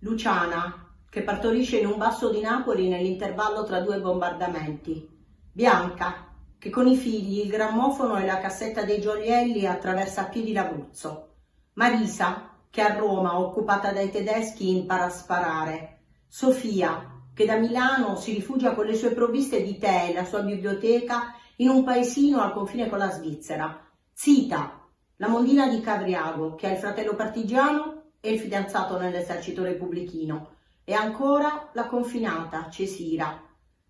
Luciana, che partorisce in un basso di Napoli nell'intervallo tra due bombardamenti. Bianca, che con i figli, il grammofono e la cassetta dei gioielli attraversa a piedi l'Abruzzo. Marisa, che a Roma, occupata dai tedeschi, impara a sparare. Sofia, che da Milano si rifugia con le sue provviste di tè e la sua biblioteca in un paesino al confine con la Svizzera. Zita, la mondina di Cavriago, che ha il fratello partigiano e il fidanzato nell'esercito repubblichino. E ancora la confinata, Cesira.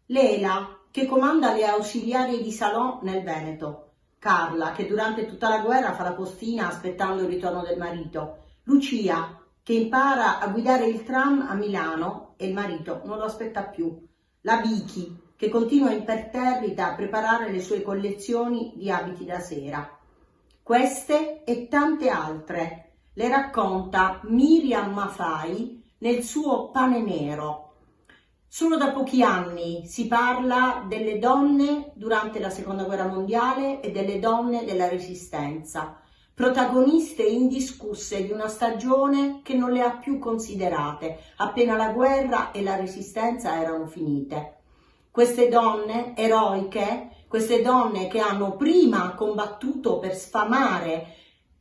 Lela, che comanda le ausiliarie di Salò nel Veneto. Carla, che durante tutta la guerra fa la postina aspettando il ritorno del marito. Lucia, che impara a guidare il tram a Milano e il marito non lo aspetta più. La Vicky, che continua imperterrita a preparare le sue collezioni di abiti da sera. Queste e tante altre le racconta Miriam Mafai nel suo Pane Nero. Solo da pochi anni si parla delle donne durante la seconda guerra mondiale e delle donne della resistenza protagoniste indiscusse di una stagione che non le ha più considerate, appena la guerra e la resistenza erano finite. Queste donne eroiche, queste donne che hanno prima combattuto per sfamare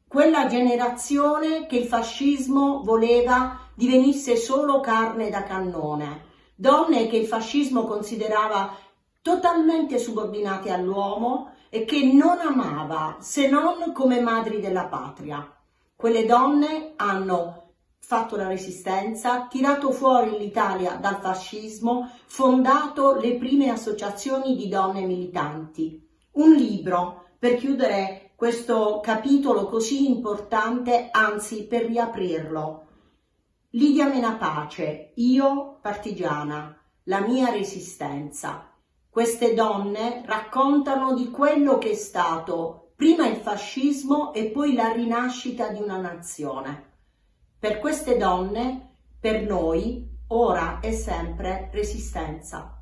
quella generazione che il fascismo voleva divenisse solo carne da cannone, donne che il fascismo considerava totalmente subordinate all'uomo, e che non amava se non come madri della patria. Quelle donne hanno fatto la resistenza, tirato fuori l'Italia dal fascismo, fondato le prime associazioni di donne militanti. Un libro per chiudere questo capitolo così importante, anzi per riaprirlo. Lidia Menapace, io partigiana, la mia resistenza. Queste donne raccontano di quello che è stato prima il fascismo e poi la rinascita di una nazione. Per queste donne, per noi, ora è sempre resistenza.